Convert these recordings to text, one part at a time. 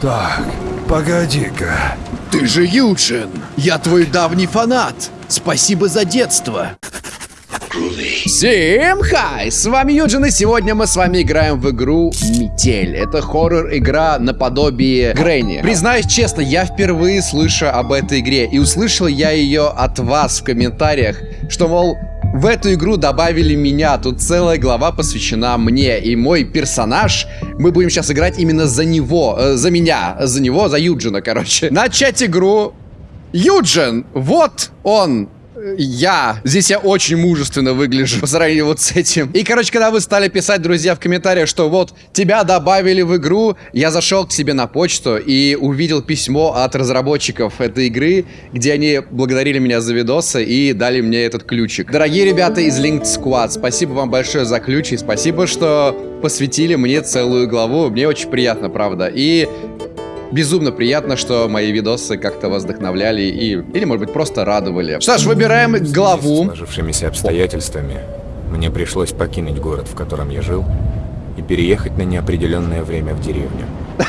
Так, погоди-ка. Ты же Юджин! Я твой давний фанат! Спасибо за детство! Всем хай! С вами Юджин, и сегодня мы с вами играем в игру Метель. Это хоррор-игра наподобие Грэнни. Признаюсь честно, я впервые слышу об этой игре, и услышал я ее от вас в комментариях, что, мол, в эту игру добавили меня, тут целая глава посвящена мне, и мой персонаж, мы будем сейчас играть именно за него, э, за меня, за него, за Юджина, короче. Начать игру. Юджин, вот он, я. Здесь я очень мужественно выгляжу по сравнению вот с этим. И, короче, когда вы стали писать, друзья, в комментариях, что вот тебя добавили в игру, я зашел к себе на почту и увидел письмо от разработчиков этой игры, где они благодарили меня за видосы и дали мне этот ключик. Дорогие ребята из Linked Squad, спасибо вам большое за ключ и спасибо, что посвятили мне целую главу. Мне очень приятно, правда. И Безумно приятно, что мои видосы как-то вас вдохновляли и... Или, может быть, просто радовали. Что ж, выбираем главу. С сложившимися обстоятельствами мне пришлось покинуть город, в котором я жил, и переехать на неопределенное время в деревню.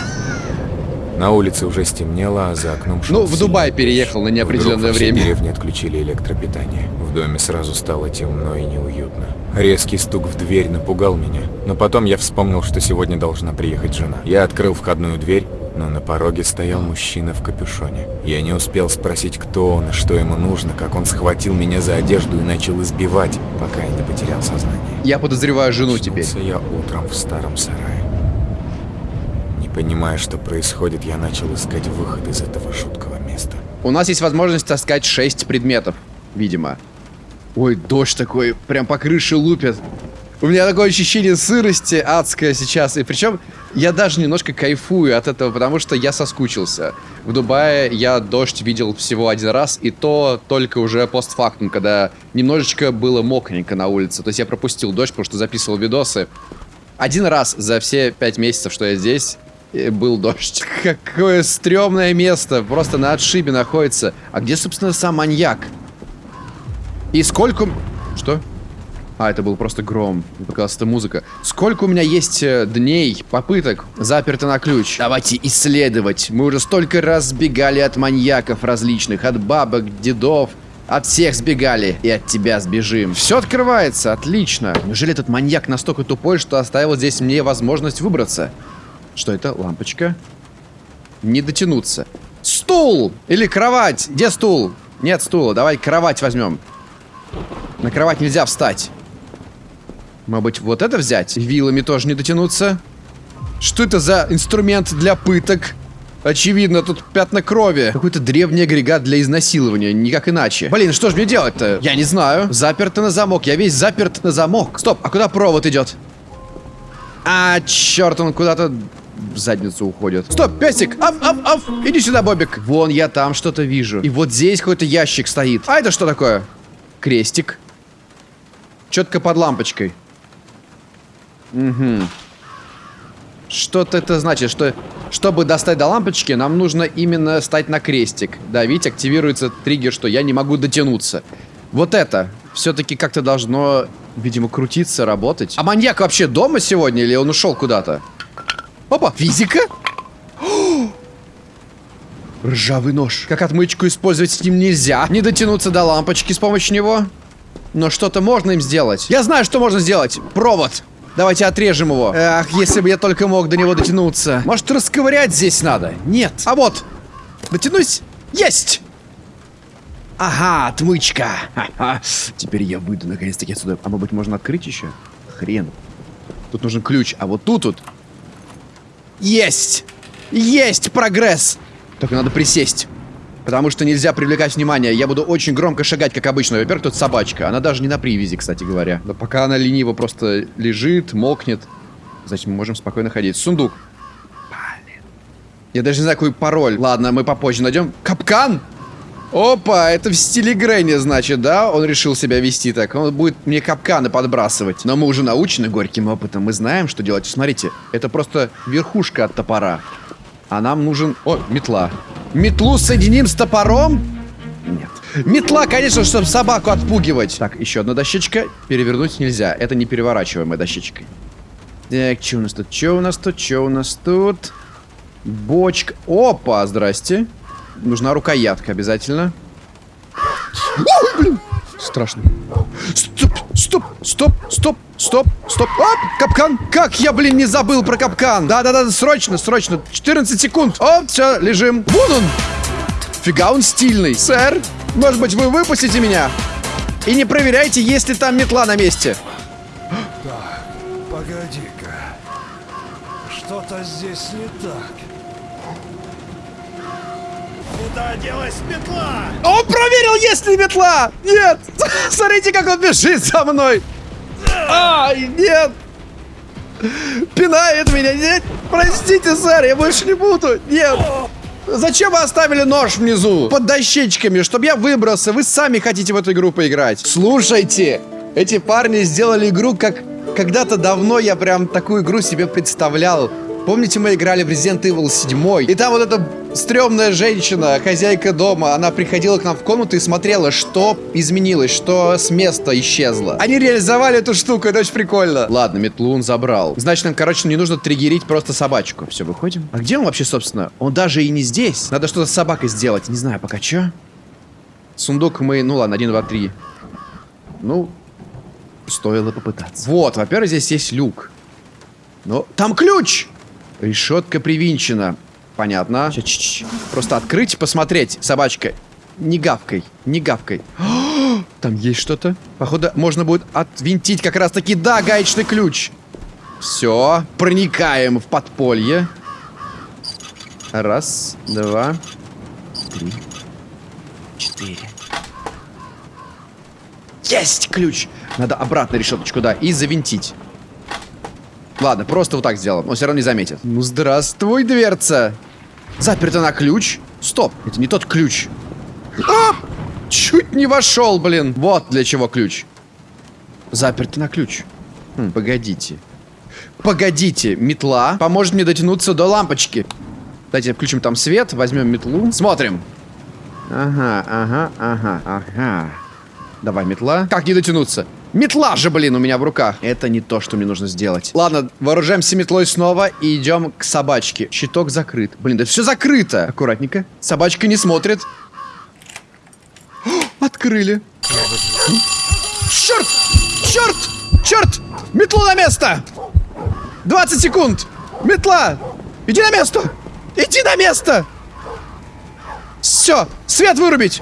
На улице уже стемнело, а за окном шел Ну, в Дубай переехал на неопределенное время. В деревне отключили электропитание. В доме сразу стало темно и неуютно. Резкий стук в дверь напугал меня, но потом я вспомнил, что сегодня должна приехать жена. Я открыл входную дверь но на пороге стоял мужчина в капюшоне. Я не успел спросить, кто он и что ему нужно, как он схватил меня за одежду и начал избивать, пока я не потерял сознание. Я подозреваю жену теперь. я утром в старом сарае. Не понимая, что происходит, я начал искать выход из этого жуткого места. У нас есть возможность таскать 6 предметов, видимо. Ой, дождь такой, прям по крыше лупит. У меня такое ощущение сырости адское сейчас. И причем я даже немножко кайфую от этого, потому что я соскучился. В Дубае я дождь видел всего один раз, и то только уже постфактум, когда немножечко было мокренько на улице. То есть я пропустил дождь, потому что записывал видосы. Один раз за все пять месяцев, что я здесь, э, был дождь. Какое стрёмное место, просто на отшибе находится. А где, собственно, сам маньяк? И сколько... Что? А, это был просто гром. Мне показалось, это музыка. Сколько у меня есть э, дней, попыток, заперто на ключ? Давайте исследовать. Мы уже столько раз сбегали от маньяков различных, от бабок, дедов. От всех сбегали. И от тебя сбежим. Все открывается. Отлично. Неужели этот маньяк настолько тупой, что оставил здесь мне возможность выбраться? Что это? Лампочка. Не дотянуться. Стул! Или кровать? Где стул? Нет стула. Давай кровать возьмем. На кровать нельзя встать. Может быть, вот это взять? Вилами тоже не дотянуться. Что это за инструмент для пыток? Очевидно, тут пятна крови. Какой-то древний агрегат для изнасилования, никак иначе. Блин, что же мне делать-то? Я не знаю. Заперто на замок, я весь заперт на замок. Стоп, а куда провод идет? А, черт, он куда-то в задницу уходит. Стоп, песик! Аф, аф, аф! Иди сюда, Бобик. Вон, я там что-то вижу. И вот здесь какой-то ящик стоит. А это что такое? Крестик. Четко под лампочкой. Угу. Что-то это значит, что чтобы достать до лампочки, нам нужно именно стать на крестик. Да, видите, активируется триггер, что я не могу дотянуться. Вот это все-таки как-то должно, видимо, крутиться, работать. А маньяк вообще дома сегодня или он ушел куда-то? Опа, физика? Ржавый нож. Как отмычку использовать с ним нельзя. Не дотянуться до лампочки с помощью него. Но что-то можно им сделать. Я знаю, что можно сделать. Провод. Давайте отрежем его. Ах, если бы я только мог до него дотянуться. Может, расковырять здесь надо? Нет. А вот. Дотянусь. Есть. Ага, отмычка. Теперь я выйду наконец-таки отсюда. А может быть, можно открыть еще? Хрен. Тут нужен ключ. А вот тут тут. Есть. Есть прогресс. Только надо присесть. Потому что нельзя привлекать внимание. Я буду очень громко шагать, как обычно. Во-первых, тут собачка. Она даже не на привязи, кстати говоря. Да пока она лениво просто лежит, мокнет. Значит, мы можем спокойно ходить. Сундук. Я даже не знаю, какой пароль. Ладно, мы попозже найдем. Капкан! Опа, это в стиле Грэнни, значит, да? Он решил себя вести так. Он будет мне капканы подбрасывать. Но мы уже научены горьким опытом. Мы знаем, что делать. Смотрите, это просто верхушка от топора. А нам нужен... О, метла. Метлу соединим с топором? Нет. Метла, конечно, чтобы собаку отпугивать. Так, еще одна дощечка. Перевернуть нельзя. Это не переворачиваемая дощечка. Так, что у нас тут? Что у нас тут? Что у нас тут? Бочка. Опа, здрасте. Нужна рукоятка обязательно. Ой, блин! Страшный. Стоп, стоп, стоп, стоп, стоп, стоп. Оп, капкан. Как я, блин, не забыл про капкан? Да-да-да, срочно, срочно. 14 секунд. Оп, все, лежим. Вот он. Фига он стильный. Сэр, может быть, вы выпустите меня? И не проверяйте, есть ли там метла на месте. Да, погоди-ка. Что-то здесь не так. Куда делась метла? А он проверил, есть ли метла! Нет! Смотрите, как он бежит за мной! Ай, нет! Пинает меня! Нет! Простите, сэр, я больше не буду! Нет! Зачем вы оставили нож внизу? Под дощечками, чтобы я выбрался. Вы сами хотите в эту игру поиграть. Слушайте, эти парни сделали игру, как когда-то давно я прям такую игру себе представлял. Помните, мы играли в Resident Evil 7? И там вот эта стрёмная женщина, хозяйка дома, она приходила к нам в комнату и смотрела, что изменилось, что с места исчезло. Они реализовали эту штуку, это очень прикольно. Ладно, метлу он забрал. Значит, нам, короче, не нужно триггерить просто собачку. Все, выходим. А где он вообще, собственно? Он даже и не здесь. Надо что-то с собакой сделать. Не знаю пока, что. Сундук мы... Ну ладно, один, два, три. Ну, стоило попытаться. Вот, во-первых, здесь есть люк. Но там ключ! Решетка привинчена. Понятно. Ч -ч -ч. Просто открыть, посмотреть, собачка. Не гавкой, не гавкой. Там есть что-то. Походу, можно будет отвинтить как раз-таки, да, гаечный ключ. Все, проникаем в подполье. Раз, два, три, четыре. Есть ключ! Надо обратно решеточку, да, и завинтить. Ладно, просто вот так сделаем. Он все равно не заметит. Ну, здравствуй, дверца. Заперта на ключ. Стоп, это не тот ключ. А! Чуть не вошел, блин. Вот для чего ключ. Заперта на ключ. Хм, погодите. Погодите, метла поможет мне дотянуться до лампочки. Давайте включим там свет, возьмем метлу. Смотрим. Ага, ага, ага, ага. Давай, метла. Как не дотянуться? Метла же, блин, у меня в руках. Это не то, что мне нужно сделать. Ладно, вооружаемся метлой снова и идем к собачке. Щиток закрыт. Блин, да все закрыто. Аккуратненько. Собачка не смотрит. О, открыли. Черт! Черт! Черт! Метлу на место! 20 секунд! Метла! Иди на место! Иди на место! Все! Свет вырубить!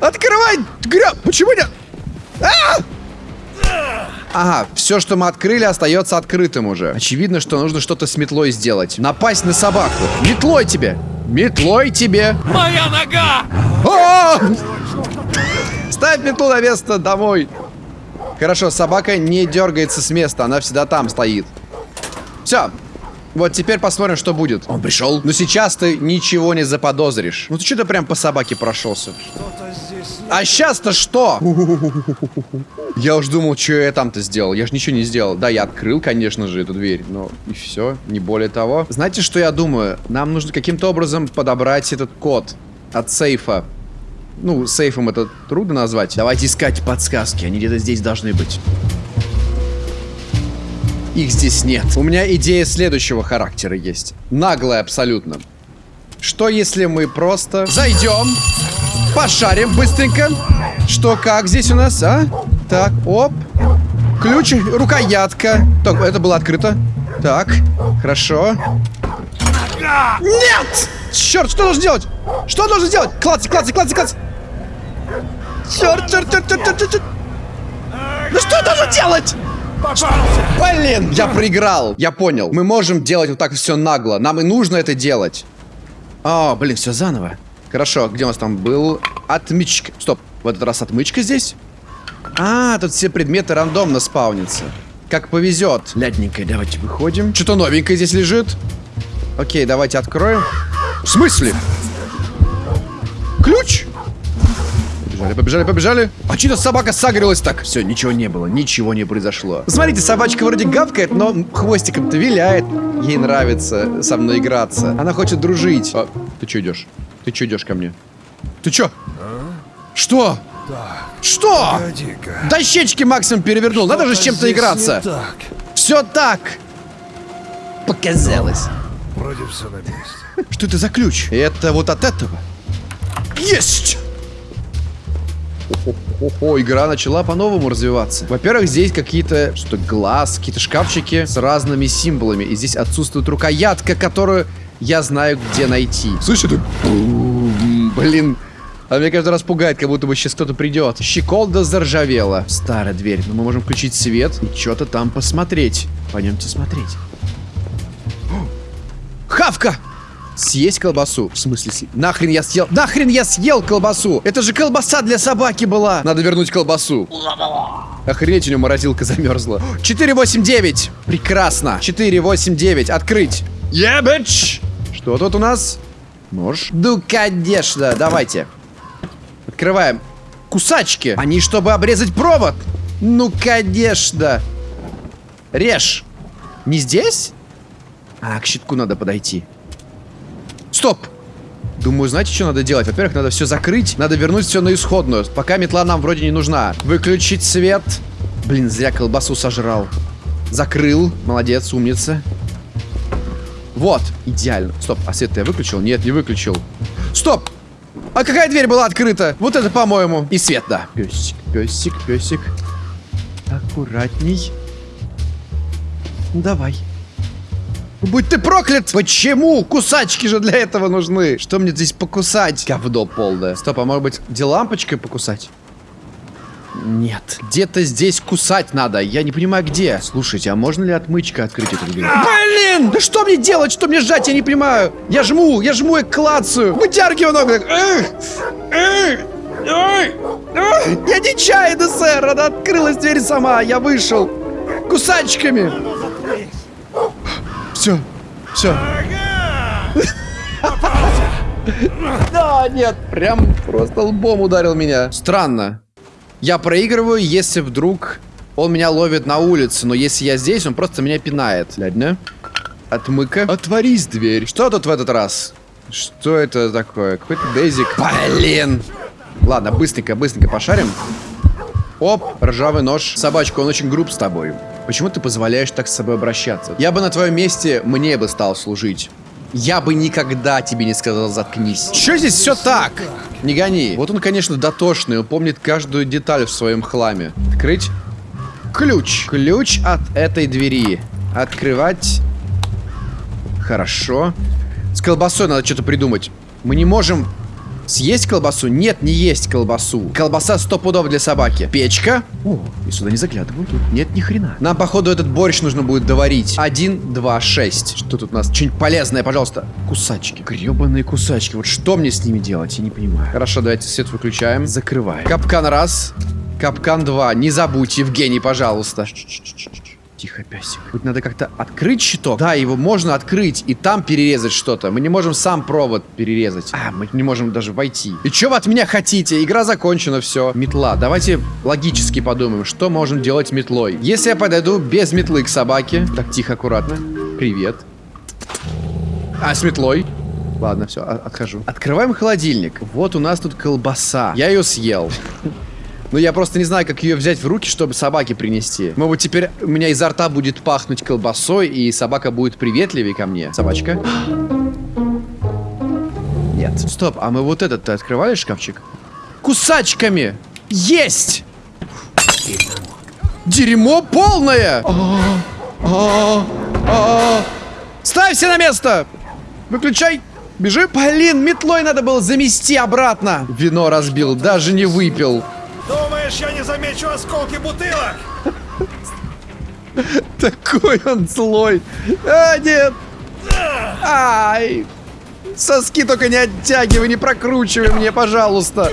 Открывай! Гря... Почему нет? А! Ага, все, что мы открыли, остается открытым уже. Очевидно, что нужно что-то с метлой сделать. Напасть на собаку. Метлой тебе! Метлой тебе! Моя нога! О! Ставь метлу на место домой. Хорошо, собака не дергается с места, она всегда там стоит. Все. Вот теперь посмотрим, что будет. Он пришел. Но сейчас ты ничего не заподозришь. Ну ты что-то прям по собаке прошелся. А сейчас-то что? Я уж думал, что я там-то сделал. Я же ничего не сделал. Да, я открыл, конечно же, эту дверь, но и все, не более того. Знаете, что я думаю? Нам нужно каким-то образом подобрать этот код от сейфа. Ну, сейфом это трудно назвать. Давайте искать подсказки, они где-то здесь должны быть. Их здесь нет. У меня идея следующего характера есть. Наглая абсолютно. Что если мы просто зайдем, пошарим быстренько? Что, как здесь у нас, а? Так, оп. Ключ, рукоятка. Так, это было открыто. Так, хорошо. Нет! Черт, что должен делать? Что должен сделать? Клацай, клацай, клацай, клацай. Черт, черт, черт, черт, черт, черт. Ну что я должен делать? Блин, я проиграл. Я понял. Мы можем делать вот так все нагло. Нам и нужно это делать. А, блин, все заново. Хорошо, где у нас там был? Отмычка. Стоп, в этот раз отмычка здесь? А, тут все предметы рандомно спаунятся. Как повезет. Лядненькая, давайте выходим. Что-то новенькое здесь лежит. Окей, давайте откроем. В смысле? Ключ? Побежали, побежали, побежали. А что-то собака сагрилась так. Все, ничего не было, ничего не произошло. Смотрите, собачка вроде гавкает, но хвостиком-то виляет. Ей нравится со мной играться. Она хочет дружить. А, ты что идешь? Ты что идешь ко мне? Ты что? Что? Так, Что? Дощечки максимум перевернул. Надо же с чем-то играться. так. Все так. Показалось. Вроде все на месте. Что это за ключ? Это вот от этого. Есть! О, игра начала по-новому развиваться. Во-первых, здесь какие-то, что глаз, какие-то шкафчики с разными символами. И здесь отсутствует рукоятка, которую я знаю, где найти. Слышь, это... Блин. А меня каждый раз пугает, как будто бы сейчас кто-то придет. Щеколда заржавела. Старая дверь. Но мы можем включить свет и что-то там посмотреть. Пойдемте смотреть. Хавка! Съесть колбасу? В смысле съесть? Нахрен я съел? Нахрен я съел колбасу? Это же колбаса для собаки была! Надо вернуть колбасу. Охренеть, у него морозилка замерзла. 489! Прекрасно! 489, открыть! Ебич! Что тут у нас? Нож? Ну, конечно, давайте. Открываем. Кусачки. Они, чтобы обрезать провод. Ну, конечно. Режь. Не здесь? А, к щитку надо подойти. Стоп! Думаю, знаете, что надо делать? Во-первых, надо все закрыть, надо вернуть все на исходную. Пока метла нам вроде не нужна. Выключить свет. Блин, зря колбасу сожрал. Закрыл. Молодец, умница. Вот, идеально. Стоп, а свет я выключил? Нет, не выключил. Стоп! А какая дверь была открыта? Вот это, по-моему. И свет, да. Песик, песик, песик. Аккуратней. Давай. Будь ты проклят! Почему? Кусачки же для этого нужны. Что мне здесь покусать? Говно полное. Стоп, а может быть, где лампочкой покусать? Нет. Где-то здесь кусать надо. Я не понимаю, где. Слушайте, а можно ли отмычка открыть эту дверь? Блин! Да что мне делать? Что мне жать? Я не понимаю. Я жму, я жму и клацаю. Вытягиваю ногу. так. Эх! Эх! Я нечаянно, сэр. Она открылась дверь сама. Я вышел. Кусачками. Все. Все. Да, нет. Прям просто лбом ударил меня. Странно. Я проигрываю, если вдруг он меня ловит на улице, но если я здесь, он просто меня пинает. Ладно. Отмыка. Отворись дверь. Что тут в этот раз? Что это такое? Какой-то дейзик. Блин. Ладно, быстренько, быстренько пошарим. Оп, ржавый нож. Собачка, он очень груб с тобой. Почему ты позволяешь так с собой обращаться? Я бы на твоем месте мне бы стал служить. Я бы никогда тебе не сказал заткнись. Че здесь все так? Не гони. Вот он, конечно, дотошный, он помнит каждую деталь в своем хламе. Открыть. Ключ. Ключ от этой двери. Открывать. Хорошо. С колбасой надо что-то придумать. Мы не можем съесть колбасу? Нет, не есть колбасу. Колбаса сто пудов для собаки. Печка. О, и сюда не заглядываю. Тут нет ни хрена. Нам, походу, этот борщ нужно будет доварить. Один, два, шесть. Что тут у нас? Что-нибудь полезное, пожалуйста. Кусачки. Гребаные кусачки. Вот что мне с ними делать? Я не понимаю. Хорошо, давайте свет выключаем. Закрываем. Капкан раз. Капкан два. Не забудь, Евгений, пожалуйста. Тихо, песик. Тут надо как-то открыть щиток. Да, его можно открыть и там перерезать что-то. Мы не можем сам провод перерезать. А, мы не можем даже войти. И что вы от меня хотите? Игра закончена, все. Метла. Давайте логически подумаем, что можем делать метлой. Если я подойду без метлы к собаке. Так, тихо, аккуратно. Привет. А, с метлой. Ладно, все, отхожу. Открываем холодильник. Вот у нас тут колбаса. Я ее съел. Но я просто не знаю, как ее взять в руки, чтобы собаке принести. Может теперь у меня изо рта будет пахнуть колбасой, и собака будет приветливее ко мне. Собачка? Нет. Стоп, а мы вот этот-то открывали шкафчик? Кусачками! Есть! Дерьмо полное! Ставься на место! Выключай! Бежи! Блин, метлой надо было замести обратно! Вино разбил, даже не выпил. Думаешь, я не замечу осколки бутылок? Такой он злой. А, нет. Ай. Соски только не оттягивай, не прокручивай мне, пожалуйста.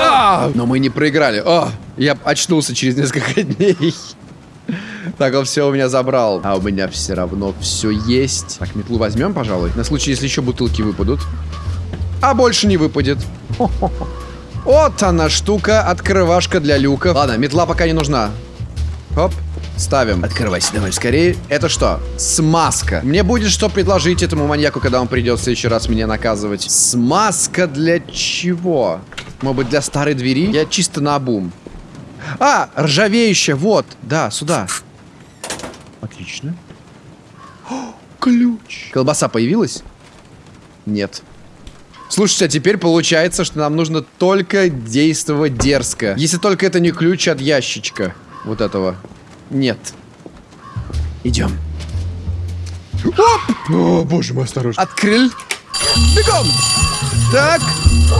А, но мы не проиграли. О, я очнулся через несколько дней. Так, он все у меня забрал. А у меня все равно все есть. Так, метлу возьмем, пожалуй. На случай, если еще бутылки выпадут. А больше не выпадет. Вот она штука, открывашка для люков. Ладно, метла пока не нужна. Хоп, ставим. Открывайся давай скорее. Это что? Смазка. Мне будет что предложить этому маньяку, когда он придет в следующий раз меня наказывать. Смазка для чего? Может быть, для старой двери? Я чисто на обум. А, ржавеющая, вот. Да, сюда. Отлично. О, ключ. Колбаса появилась? Нет. Слушайте, а теперь получается, что нам нужно только действовать дерзко. Если только это не ключ от ящичка. Вот этого. Нет. Идем. Оп! О, боже мой, осторожно. Открыл. Бегом! Так.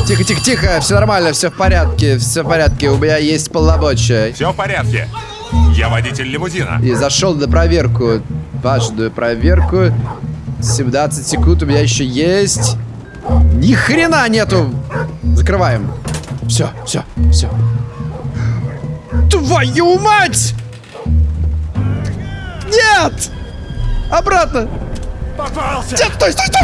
Тихо, тихо, тихо. Все нормально, все в порядке. Все в порядке. У меня есть полномочия. Все в порядке. Я водитель лимузина. И зашел на проверку. Важную проверку. 17 секунд у меня еще есть. Ни хрена нету. Закрываем. Все, все, все. Твою мать! Нет! Обратно! Попался! Нет, стой, стой, стой!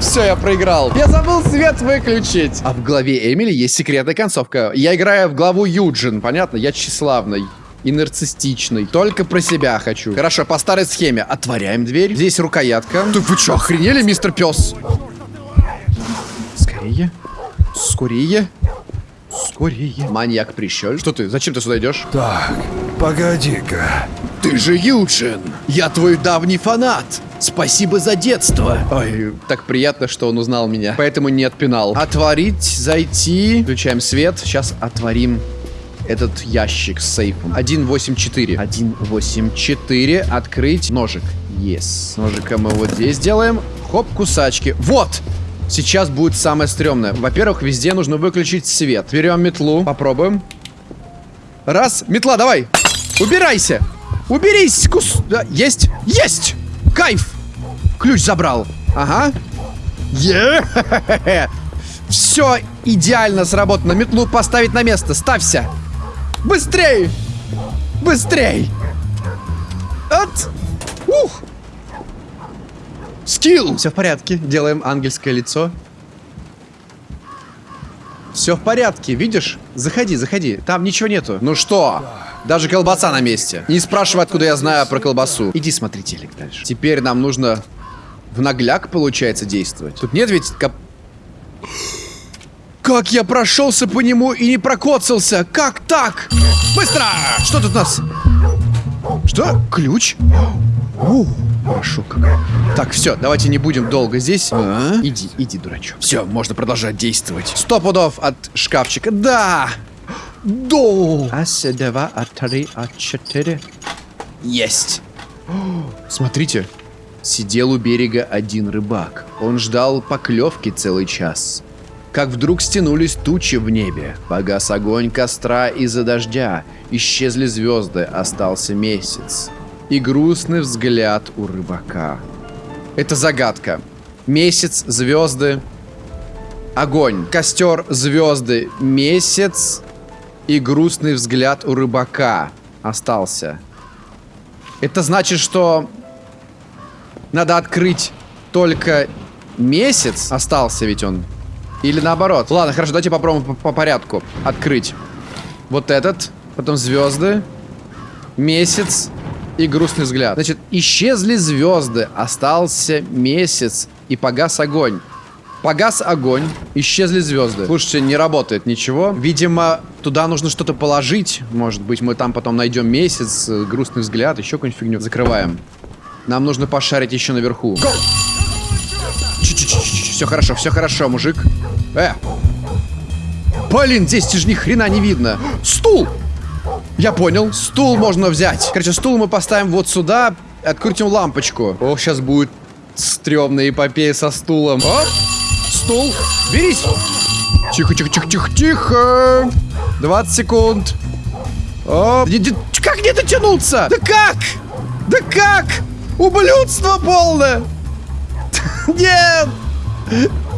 Все, я проиграл. Я забыл свет выключить. А в главе Эмили есть секретная концовка. Я играю в главу Юджин, понятно? Я тщеславный и нарциссичный. Только про себя хочу. Хорошо, по старой схеме. Отворяем дверь. Здесь рукоятка. Да вы что, охренели, мистер пес? Скорее. Скорее. Скорее. Маньяк прищель. Что ты? Зачем ты сюда идешь? Так, погоди-ка. Ты же Юджин! Я твой давний фанат! Спасибо за детство! Ой, так приятно, что он узнал меня. Поэтому не отпинал. Отворить, зайти. Включаем свет. Сейчас отворим этот ящик с сейфом. 184. 184. Открыть. Ножик. Yes. Ножиком мы вот здесь делаем. Хоп, кусачки. Вот! Сейчас будет самое стрёмное. Во-первых, везде нужно выключить свет. Берем метлу. Попробуем. Раз. Метла, давай. Убирайся. Уберись, кус... Да, есть. Есть. Кайф. Ключ забрал. Ага. Е. Все идеально сработано. Метлу поставить на место. Ставься. Быстрей. Быстрей. От. Ух. Скилл. Все в порядке. Делаем ангельское лицо. Все в порядке, видишь? Заходи, заходи. Там ничего нету. Ну что? Даже колбаса на месте. Не спрашивай, откуда я знаю про колбасу. Иди смотри телек дальше. Теперь нам нужно в нагляк, получается, действовать. Тут нет ведь... Коп... Как я прошелся по нему и не прокоцался? Как так? Быстро! Что тут у нас? Что? Ключ? О, хорошо как. Так, все, давайте не будем долго здесь. А? Иди, иди, дурачок. Все, можно продолжать действовать. Сто пудов от шкафчика. Да! До! Раз, два, а три, а четыре. Есть. Смотрите. Сидел у берега один рыбак. Он ждал поклевки целый час. Как вдруг стянулись тучи в небе. Погас огонь костра из-за дождя. Исчезли звезды, остался месяц. И грустный взгляд у рыбака. Это загадка. Месяц, звезды, огонь, костер, звезды, месяц и грустный взгляд у рыбака остался. Это значит, что надо открыть только месяц. Остался ведь он. Или наоборот. Ладно, хорошо, давайте попробуем по, по порядку. Открыть. Вот этот. Потом звезды. Месяц. И грустный взгляд. Значит, исчезли звезды. Остался месяц. И погас огонь. Погас огонь, исчезли звезды. Слушайте, не работает ничего. Видимо, туда нужно что-то положить. Может быть, мы там потом найдем месяц, э, грустный взгляд, еще какую-нибудь фигню. Закрываем. Нам нужно пошарить еще наверху. Все хорошо, все хорошо, мужик. Э! Блин, здесь же ни хрена не видно. Стул! Я понял. Стул можно взять. Короче, стул мы поставим вот сюда. Открутим лампочку. О, сейчас будет стрёмная эпопея со стулом. Оп! Стул. Берись. Тихо, тихо, тихо, тихо, тихо. 20 секунд. Не- Как не дотянуться? Да как? Да как? Ублюдство полное. Нет.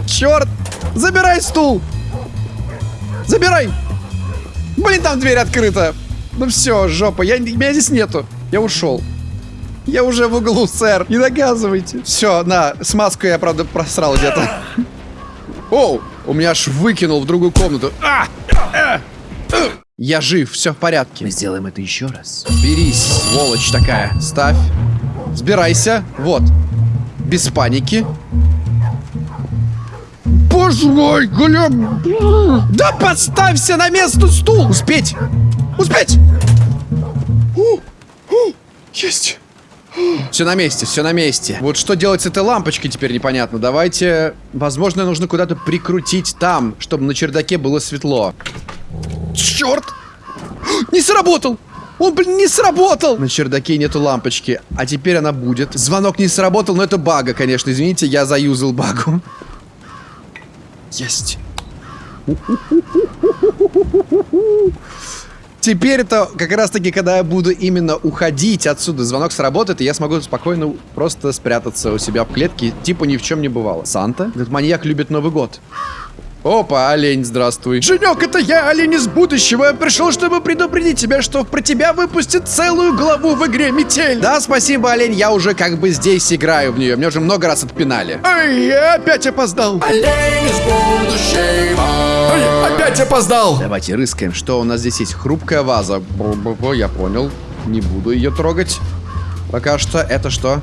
Черт. Забирай стул. Забирай. Блин, там дверь открыта. Ну все, жопа, я, меня здесь нету. Я ушел. Я уже в углу, сэр. Не наказывайте. Все, на, смазку я, правда, просрал где-то. Оу, у меня аж выкинул в другую комнату. А! А! А! Я жив, все в порядке. Мы сделаем это еще раз. Берись, сволочь такая. Ставь. Сбирайся. Вот. Без паники. Боже мой, Глеб! Да подставься на место стул! Успеть! Успеть! У, у, есть! Все на месте, все на месте. Вот что делать с этой лампочкой теперь непонятно. Давайте... Возможно, нужно куда-то прикрутить там, чтобы на чердаке было светло. Черт! Не сработал! Он, блин, не сработал! На чердаке нету лампочки, а теперь она будет. Звонок не сработал, но это бага, конечно. Извините, я заюзал багу. Есть. Теперь это как раз таки, когда я буду именно уходить отсюда, звонок сработает, и я смогу спокойно просто спрятаться у себя в клетке, типа ни в чем не бывало. Санта? Этот маньяк любит Новый год. Опа, олень, здравствуй. Женек, это я, олень из будущего. Я пришел, чтобы предупредить тебя, что про тебя выпустят целую главу в игре Метель. Да, спасибо, олень, я уже как бы здесь играю в нее. Мне уже много раз отпинали. Ай, я опять опоздал. Олень из будущего. Ай, опять опоздал. Давайте рыскаем, что у нас здесь есть. Хрупкая ваза. Бо -бо -бо, я понял. Не буду ее трогать. Пока что это что?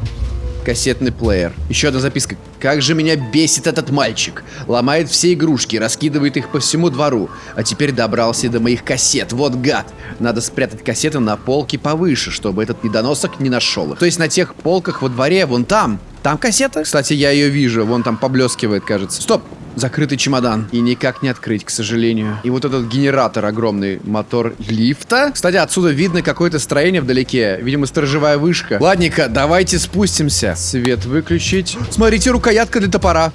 Кассетный плеер. Еще одна записка. Как же меня бесит этот мальчик. Ломает все игрушки, раскидывает их по всему двору. А теперь добрался до моих кассет. Вот гад. Надо спрятать кассеты на полке повыше, чтобы этот недоносок не нашел их. То есть на тех полках во дворе, вон там. Там кассета? Кстати, я ее вижу. Вон там поблескивает, кажется. Стоп! Закрытый чемодан. И никак не открыть, к сожалению. И вот этот генератор огромный. Мотор лифта. Кстати, отсюда видно какое-то строение вдалеке. Видимо, сторожевая вышка. Ладненько, давайте спустимся. Свет выключить. Смотрите, рукоятка для топора.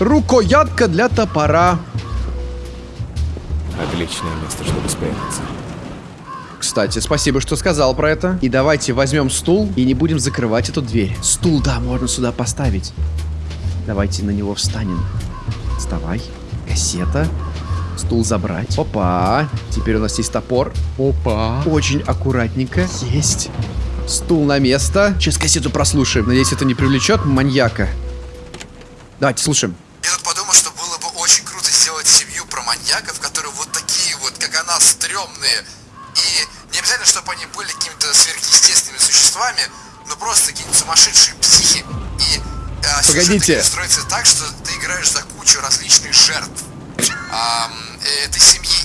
Рукоятка для топора. Отличное место, чтобы спрятаться. Кстати, спасибо, что сказал про это. И давайте возьмем стул и не будем закрывать эту дверь. Стул, да, можно сюда поставить. Давайте на него встанем. Вставай. Кассета. Стул забрать. Опа. Теперь у нас есть топор. Опа. Очень аккуратненько. Есть. Стул на место. Сейчас кассету прослушаем. Надеюсь, это не привлечет маньяка. Давайте слушаем. Я тут подумал, что было бы очень круто сделать семью про маньяков, которые вот такие вот, как она, стрёмные. И не обязательно, чтобы они были какими-то сверхъестественными существами, но просто какие-нибудь сумасшедшие психи. И а, Погодите. строится так, что ты играешь за кучу различных жертв а, этой семьи.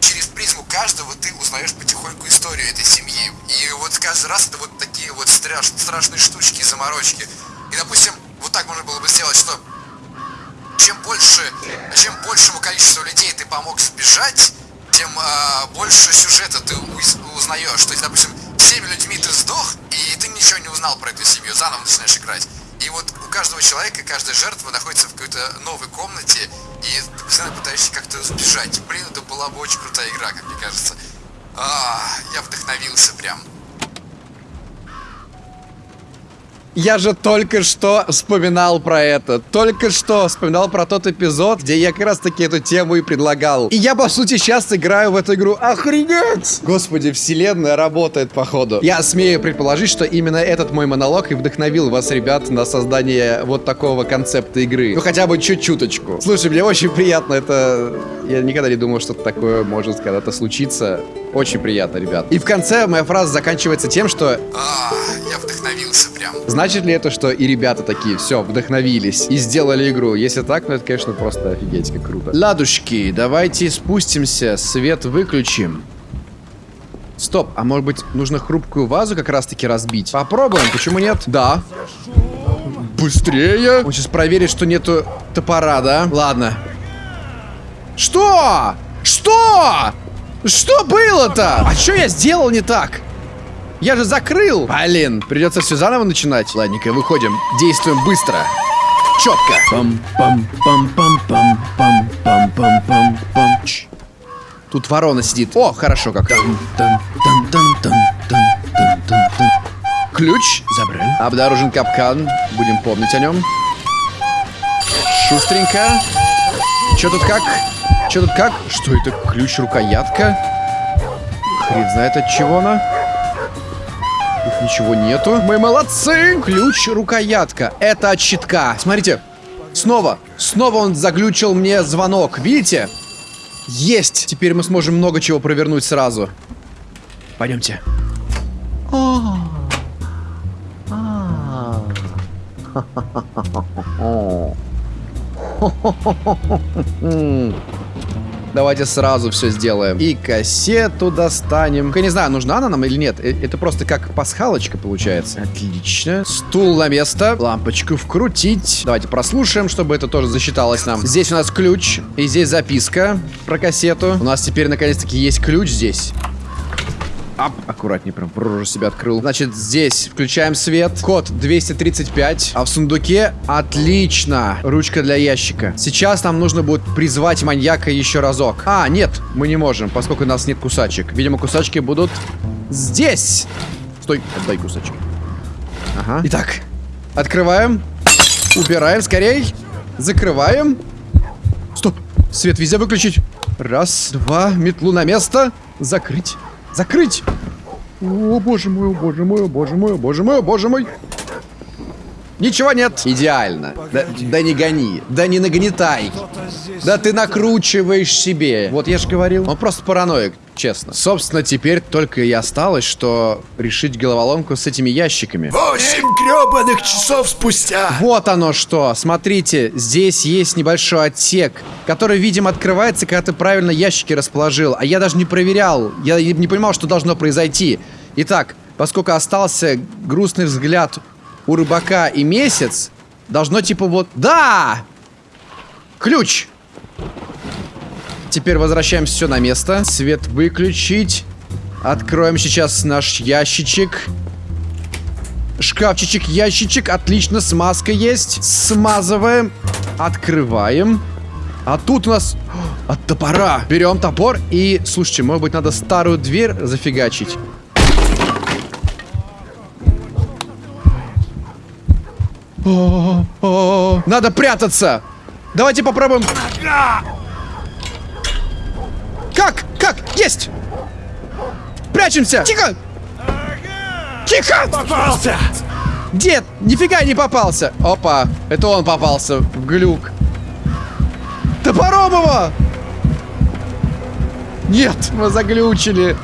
И через призму каждого ты узнаешь потихоньку историю этой семьи. И вот каждый раз это вот такие вот страш, страшные штучки, заморочки. И, допустим, вот так можно было бы сделать, что чем больше, чем большему количеству людей ты помог сбежать, тем э, больше сюжета ты узнаешь. То есть, допустим, всеми людьми ты сдох, и ты ничего не узнал про эту семью, заново начинаешь играть. И вот у каждого человека, каждая жертва находится в какой-то новой комнате, и постоянно пытаешься как-то сбежать. Блин, это была бы очень крутая игра, как мне кажется. А, я вдохновился прям. Я же только что вспоминал про это. Только что вспоминал про тот эпизод, где я как раз таки эту тему и предлагал. И я, по сути, сейчас играю в эту игру. Охренеть! Господи, вселенная работает, походу. Я смею предположить, что именно этот мой монолог и вдохновил вас, ребят, на создание вот такого концепта игры. Ну, хотя бы чуть-чуточку. Слушай, мне очень приятно это... Я никогда не думал, что такое может когда-то случиться. Очень приятно, ребят. И в конце моя фраза заканчивается тем, что... А, я вдохновился прям. Значит ли это, что и ребята такие, все, вдохновились и сделали игру? Если так, ну это, конечно, просто офигеть, как круто. Ладушки, давайте спустимся, свет выключим. Стоп, а может быть нужно хрупкую вазу как раз-таки разбить? Попробуем, почему нет? Да. Быстрее. Он сейчас проверит, что нету топора, да? Ладно. Что? Что? Что было-то? А что я сделал не так? Я же закрыл! Блин, придется все заново начинать. Ладненько, выходим. Действуем быстро. Четко. пам пам пам пам пам пам пам пам пам пам Тут ворона сидит. О, хорошо как. Ключ. забрали. Обнаружен капкан. Будем помнить о нем. Шустренько. Че тут как? Че тут как? Что это? Ключ-рукоятка? Хрен знает от чего она. Тут ничего нету. Мы молодцы! Ключ, рукоятка. Это от щитка. Смотрите. Снова. Снова он заглючил мне звонок. Видите? Есть! Теперь мы сможем много чего провернуть сразу. Пойдемте. Давайте сразу все сделаем. И кассету достанем. Я не знаю, нужна она нам или нет. Э, Это просто как пасхалочка получается. Отлично. Стул на место. Лампочку вкрутить. Давайте прослушаем, чтобы это тоже засчиталось нам. Здесь у нас ключ. И здесь записка про кассету. У нас теперь наконец-таки есть ключ здесь. Ап, аккуратнее, прям рожу себя открыл. Значит, здесь включаем свет. Код 235. А в сундуке отлично. Ручка для ящика. Сейчас нам нужно будет призвать маньяка еще разок. А, нет, мы не можем, поскольку у нас нет кусачек. Видимо, кусачки будут здесь. Стой, отдай кусачки. Ага. Итак, открываем. Убираем скорей. Закрываем. Стоп. Свет везде выключить. Раз, два, метлу на место. Закрыть. Закрыть! О, боже мой, о, боже мой, о, боже мой, о, боже мой, о, боже мой. Ничего нет. Идеально. Да, да не гони. Да не нагнетай. Да ты накручиваешь себе. Вот я же говорил. Он просто параноик, честно. Собственно, теперь только и осталось, что решить головоломку с этими ящиками. Восемь гребаных часов спустя. Вот оно что. Смотрите, здесь есть небольшой отсек, который, видимо, открывается, когда ты правильно ящики расположил. А я даже не проверял. Я не понимал, что должно произойти. Итак, поскольку остался грустный взгляд у рыбака и месяц, должно типа вот... Да! Ключ! Теперь возвращаем все на место. Свет выключить. Откроем сейчас наш ящичек. Шкафчичек, ящичек. Отлично, смазка есть. Смазываем. Открываем. А тут у нас от топора. Берем топор и... Слушайте, может быть, надо старую дверь зафигачить. Надо прятаться! Давайте попробуем. Как? Как? Есть! Прячемся! Тихо! Тихо! Попался. Дед, нифига не попался. Опа, это он попался в глюк. Топором его! Нет, мы заглючили.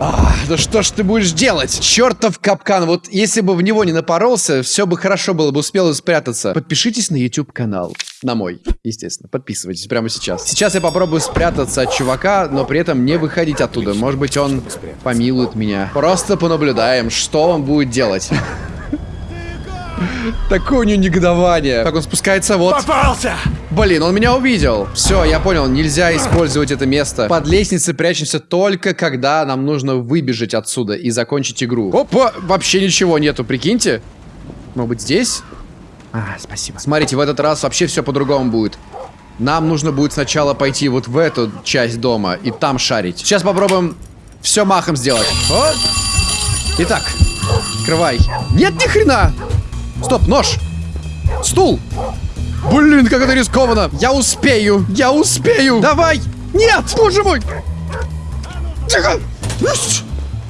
А, да что ж ты будешь делать? Чертов капкан. Вот если бы в него не напоролся, все бы хорошо было бы, успел спрятаться. Подпишитесь на YouTube канал. На мой, естественно. Подписывайтесь прямо сейчас. Сейчас я попробую спрятаться от чувака, но при этом не выходить оттуда. Может быть, он помилует меня. Просто понаблюдаем, что он будет делать. Такое у него негодование. Так, он спускается вот. Попался. Блин, он меня увидел. Все, я понял, нельзя использовать это место. Под лестницей прячемся только когда нам нужно выбежать отсюда и закончить игру. Опа, вообще ничего нету, прикиньте. Может быть здесь? А, спасибо. Смотрите, в этот раз вообще все по-другому будет. Нам нужно будет сначала пойти вот в эту часть дома и там шарить. Сейчас попробуем все махом сделать. Вот. Итак, открывай. Нет, ни хрена! Стоп, нож! Стул! Блин, как это рискованно! Я успею! Я успею! Давай! Нет! Боже мой! Тихо!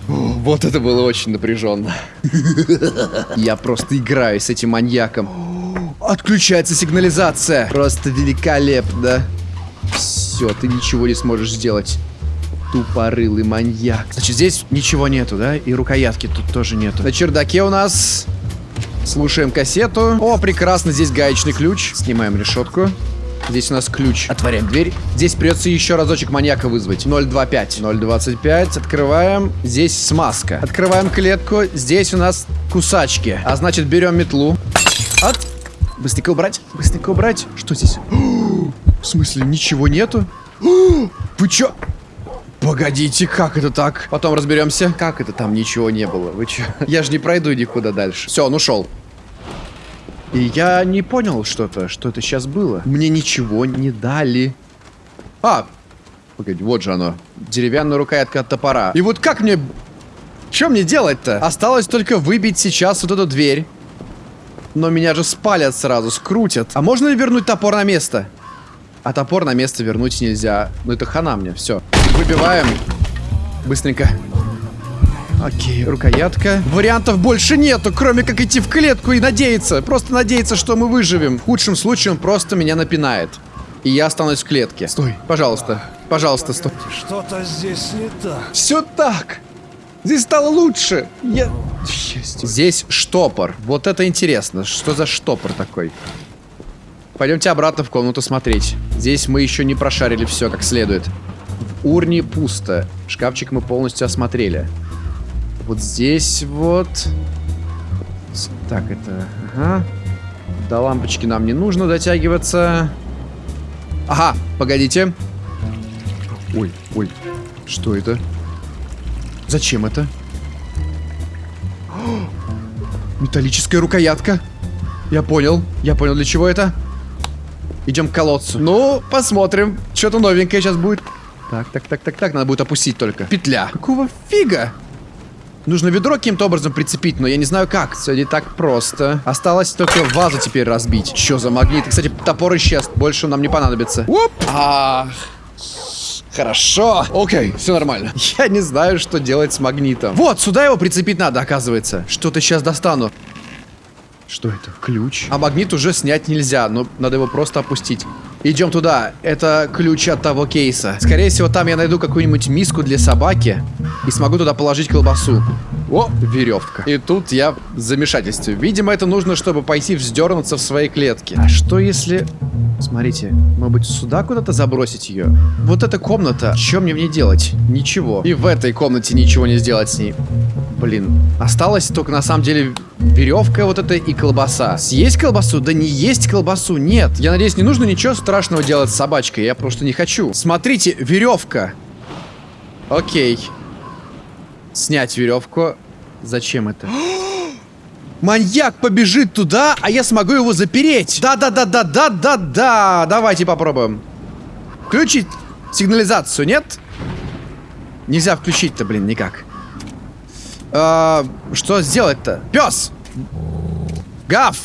Вот это было очень напряженно. Я просто играю с этим маньяком. Отключается сигнализация. Просто великолепно. Все, ты ничего не сможешь сделать. Тупорылый маньяк. Значит, здесь ничего нету, да? И рукоятки тут тоже нету. На чердаке у нас Слушаем кассету. О, прекрасно, здесь гаечный ключ. Снимаем решетку. Здесь у нас ключ. Отворяем дверь. Здесь придется еще разочек маньяка вызвать. 025. 025. Открываем. Здесь смазка. Открываем клетку. Здесь у нас кусачки. А значит, берем метлу. От. Быстренько убрать. Быстренько убрать. Что здесь? В смысле, ничего нету? Вы чё? Погодите, как это так? Потом разберемся. Как это там ничего не было? Вы чё? Я же не пройду никуда дальше. Все, он ушел. И я не понял что-то, что это сейчас было. Мне ничего не дали. А, погоди, вот же оно. Деревянная рукоятка от топора. И вот как мне... Что мне делать-то? Осталось только выбить сейчас вот эту дверь. Но меня же спалят сразу, скрутят. А можно ли вернуть топор на место? А топор на место вернуть нельзя. Ну это хана мне, все. Выбиваем. Быстренько. Окей, рукоятка. Вариантов больше нету, кроме как идти в клетку и надеяться. Просто надеяться, что мы выживем. В худшем случае он просто меня напинает. И я останусь в клетке. Стой, пожалуйста. Пожалуйста, стой. Что-то здесь не так. Все так. Здесь стало лучше. Я... Счастье. Здесь штопор. Вот это интересно. Что за штопор такой? Пойдемте обратно в комнату смотреть. Здесь мы еще не прошарили все как следует. В урне пусто. Шкафчик мы полностью осмотрели. Вот здесь вот... Так, это... Ага. До лампочки нам не нужно дотягиваться. Ага, погодите. Ой, ой. Что это? Зачем это? О, Металлическая рукоятка. Я понял. Я понял, для чего это. Идем к колодцу. Ну, посмотрим. Что-то новенькое сейчас будет. Так, так, так, так, так. Надо будет опустить только. Петля. Какого фига? Нужно ведро каким-то образом прицепить, но я не знаю как. Все не так просто. Осталось только вазу теперь разбить. Что за магнит? Кстати, топор исчез. Больше он нам не понадобится. Оп! А, Хорошо. Окей, все нормально. Я не знаю, что делать с магнитом. Вот, сюда его прицепить надо, оказывается. Что-то сейчас достану. Что это? Ключ? А магнит уже снять нельзя, но надо его просто опустить. Идем туда. Это ключ от того кейса. Скорее всего, там я найду какую-нибудь миску для собаки и смогу туда положить колбасу. О, веревка. И тут я в замешательстве. Видимо, это нужно, чтобы пойти вздернуться в своей клетке. А что если... Смотрите, может быть, сюда куда-то забросить ее? Вот эта комната, что мне в ней делать? Ничего. И в этой комнате ничего не сделать с ней. Блин, осталось только на самом деле веревка вот эта и колбаса. Съесть колбасу? Да не есть колбасу, нет. Я надеюсь, не нужно ничего страшного делать с собачкой, я просто не хочу. Смотрите, веревка. Окей. Снять веревку. Зачем это? Маньяк побежит туда, а я смогу его запереть. Да-да-да-да-да-да-да. Давайте попробуем. Включить сигнализацию, нет? Нельзя включить-то, блин, никак. А, что сделать-то? Пес! Гав!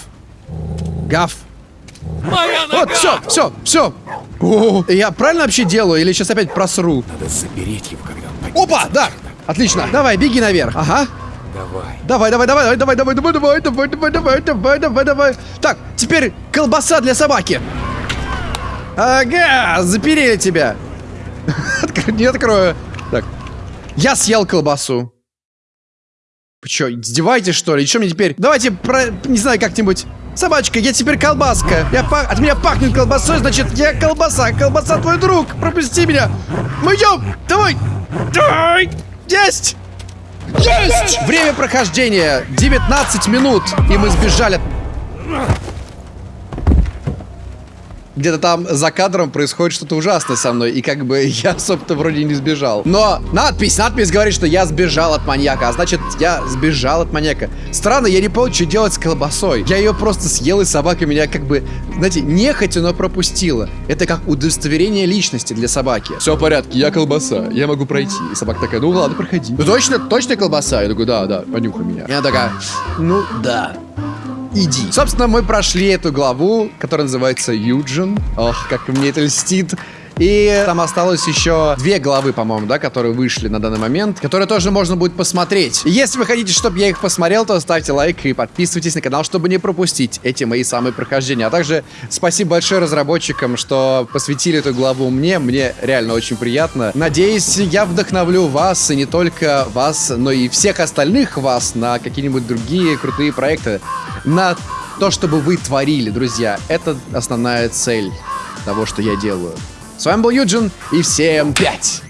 Гав! Вот, все, все, все. Я правильно вообще делаю или сейчас опять просру? Надо запереть его, когда он Опа, да! Отлично. Давай, беги наверх. Ага. Давай. Давай, давай, давай, давай, давай, давай, давай, давай, давай, давай, давай, давай, давай. Так, теперь колбаса для собаки. Ага, заперели тебя. Не открою. Так. Я съел колбасу. Вы что, издеваетесь, что ли? И что мне теперь? Давайте, про... не знаю, как-нибудь... Собачка, я теперь колбаска. Я па- От меня пахнет колбасой, значит, я колбаса. Колбаса твой друг. Пропусти меня. Мы идем. Давай. Давай. Есть. Есть! Время прохождения 19 минут, и мы сбежали. Где-то там за кадром происходит что-то ужасное со мной, и как бы я, собственно, вроде не сбежал. Но надпись, надпись говорит, что я сбежал от маньяка, а значит, я сбежал от маньяка. Странно, я не понял, что делать с колбасой. Я ее просто съел, и собака меня как бы, знаете, нехотя, но пропустила. Это как удостоверение личности для собаки. Все в порядке, я колбаса, я могу пройти. И собака такая, ну ладно, проходи. Ну точно, точно колбаса? Я такой, да, да, понюхай меня. И она такая, ну да. Иди. Собственно, мы прошли эту главу, которая называется Юджин. Ох, как мне это льстит. И там осталось еще две главы, по-моему, да, которые вышли на данный момент, которые тоже можно будет посмотреть. Если вы хотите, чтобы я их посмотрел, то ставьте лайк и подписывайтесь на канал, чтобы не пропустить эти мои самые прохождения. А также спасибо большое разработчикам, что посвятили эту главу мне. Мне реально очень приятно. Надеюсь, я вдохновлю вас, и не только вас, но и всех остальных вас на какие-нибудь другие крутые проекты. На то, чтобы вы творили, друзья. Это основная цель того, что я делаю. С вами был Юджин, и всем пять!